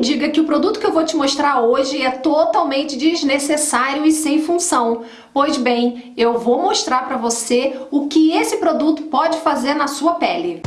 diga que o produto que eu vou te mostrar hoje é totalmente desnecessário e sem função. Pois bem, eu vou mostrar para você o que esse produto pode fazer na sua pele.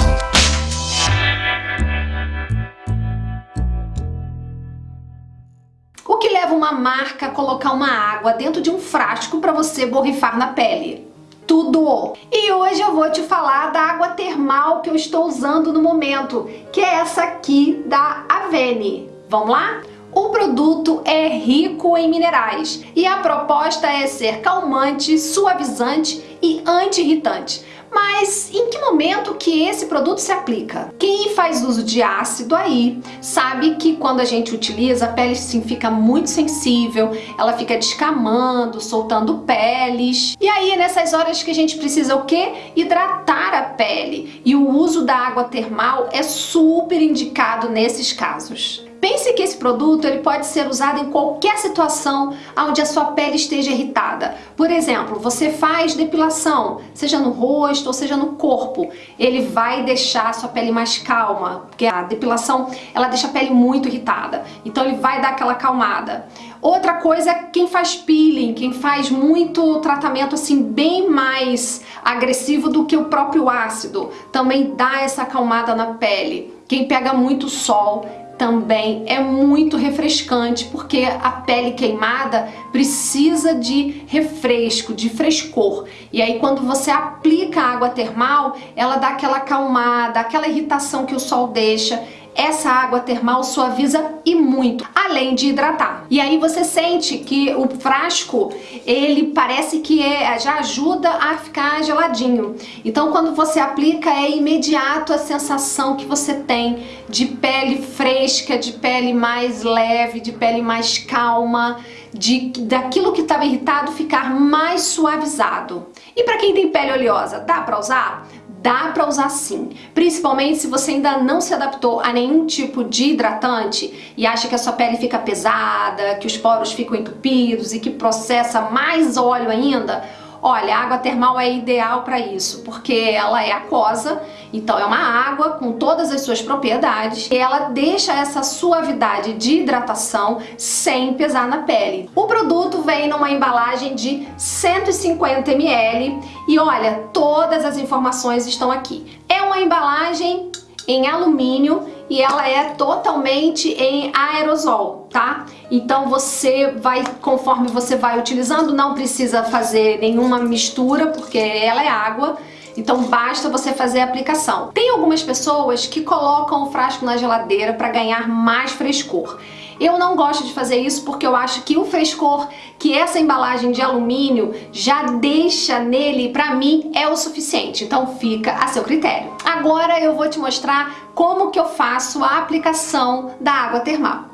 O que leva uma marca a colocar uma água dentro de um frasco para você borrifar na pele? tudo! E hoje eu vou te falar da água termal que eu estou usando no momento, que é essa aqui da Avene. Vamos lá? O produto é rico em minerais e a proposta é ser calmante, suavizante e anti-irritante. Mas em que momento que esse produto se aplica? Quem faz uso de ácido aí sabe que quando a gente utiliza, a pele sim fica muito sensível, ela fica descamando, soltando peles. E aí nessas horas que a gente precisa o quê? Hidratar a pele. E o uso da água termal é super indicado nesses casos. Pense que esse produto ele pode ser usado em qualquer situação onde a sua pele esteja irritada. Por exemplo, você faz depilação, seja no rosto ou seja no corpo. Ele vai deixar a sua pele mais calma, porque a depilação ela deixa a pele muito irritada. Então ele vai dar aquela acalmada. Outra coisa é quem faz peeling, quem faz muito tratamento assim bem mais agressivo do que o próprio ácido, também dá essa acalmada na pele. Quem pega muito sol, também é muito refrescante porque a pele queimada precisa de refresco, de frescor. E aí quando você aplica a água termal, ela dá aquela acalmada, aquela irritação que o sol deixa essa água termal suaviza e muito, além de hidratar. E aí você sente que o frasco, ele parece que é, já ajuda a ficar geladinho. Então quando você aplica é imediato a sensação que você tem de pele fresca, de pele mais leve, de pele mais calma, de daquilo que estava irritado ficar mais suavizado. E para quem tem pele oleosa, dá para usar? Dá para usar sim, principalmente se você ainda não se adaptou a nenhum tipo de hidratante e acha que a sua pele fica pesada, que os poros ficam entupidos e que processa mais óleo ainda, Olha, a água termal é ideal para isso, porque ela é aquosa, então é uma água com todas as suas propriedades e ela deixa essa suavidade de hidratação sem pesar na pele. O produto vem numa embalagem de 150 ml e olha, todas as informações estão aqui. É uma embalagem em alumínio e ela é totalmente em aerosol, tá? Então você vai, conforme você vai utilizando, não precisa fazer nenhuma mistura, porque ela é água, então basta você fazer a aplicação. Tem algumas pessoas que colocam o frasco na geladeira para ganhar mais frescor. Eu não gosto de fazer isso porque eu acho que o frescor que essa embalagem de alumínio já deixa nele, pra mim, é o suficiente. Então fica a seu critério. Agora eu vou te mostrar como que eu faço a aplicação da água termal.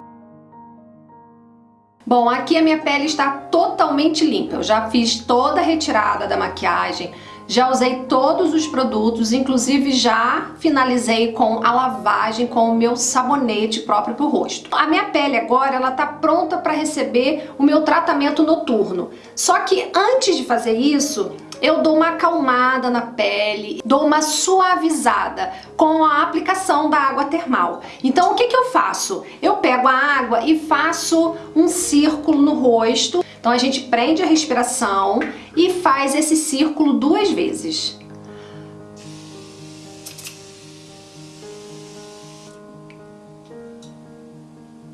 Bom, aqui a minha pele está totalmente limpa. Eu já fiz toda a retirada da maquiagem, já usei todos os produtos, inclusive já finalizei com a lavagem com o meu sabonete próprio para o rosto. A minha pele agora ela tá pronta para receber o meu tratamento noturno. Só que antes de fazer isso, eu dou uma acalmada na pele, dou uma suavizada com a aplicação da água termal. Então o que, que eu faço? Eu pego a água e faço um círculo no rosto então a gente prende a respiração e faz esse círculo duas vezes.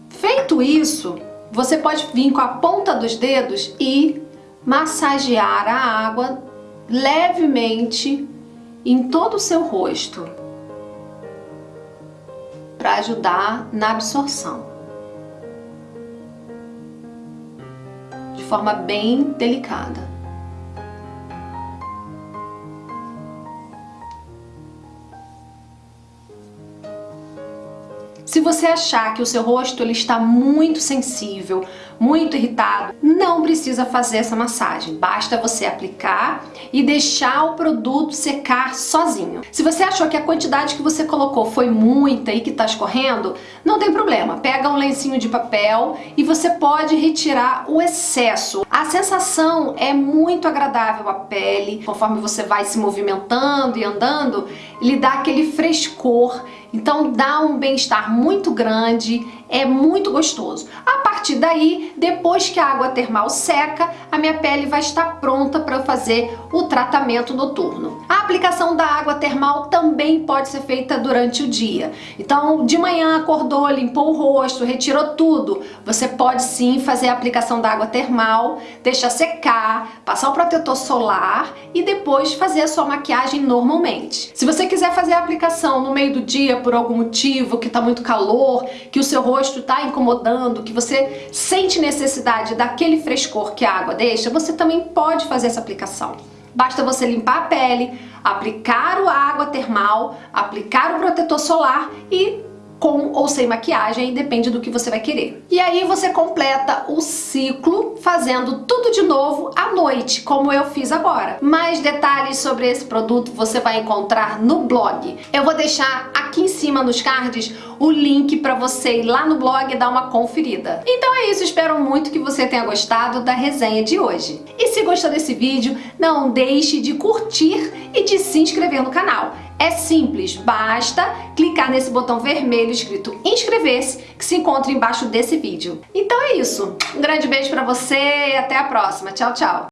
Feito isso, você pode vir com a ponta dos dedos e massagear a água levemente em todo o seu rosto para ajudar na absorção. forma bem delicada. Se você achar que o seu rosto ele está muito sensível, muito irritado, não precisa fazer essa massagem. Basta você aplicar e deixar o produto secar sozinho. Se você achou que a quantidade que você colocou foi muita e que está escorrendo, não tem problema. Pega um lencinho de papel e você pode retirar o excesso. A sensação é muito agradável à pele. Conforme você vai se movimentando e andando, ele dá aquele frescor Então dá um bem-estar muito grande, é muito gostoso. A partir daí, depois que a água termal seca, a minha pele vai estar pronta para fazer o tratamento noturno. A aplicação da água termal também pode ser feita durante o dia. Então, de manhã acordou, limpou o rosto, retirou tudo, você pode sim fazer a aplicação da água termal, deixar secar, passar o protetor solar e depois fazer a sua maquiagem normalmente. Se você quiser fazer a aplicação no meio do dia por algum motivo, que está muito calor, que o seu rosto está incomodando, que você sente necessidade daquele frescor que a água deixa, você também pode fazer essa aplicação. Basta você limpar a pele, aplicar a água termal, aplicar o protetor solar e com ou sem maquiagem, depende do que você vai querer. E aí você completa o ciclo fazendo tudo de novo à noite, como eu fiz agora. Mais detalhes sobre esse produto você vai encontrar no blog. Eu vou deixar aqui em cima nos cards o link para você ir lá no blog e dar uma conferida. Então é isso, espero muito que você tenha gostado da resenha de hoje. E se gostou desse vídeo, não deixe de curtir e de se inscrever no canal. É simples, basta clicar nesse botão vermelho escrito inscrever-se que se encontra embaixo desse vídeo. Então é isso, um grande beijo pra você e até a próxima. Tchau, tchau!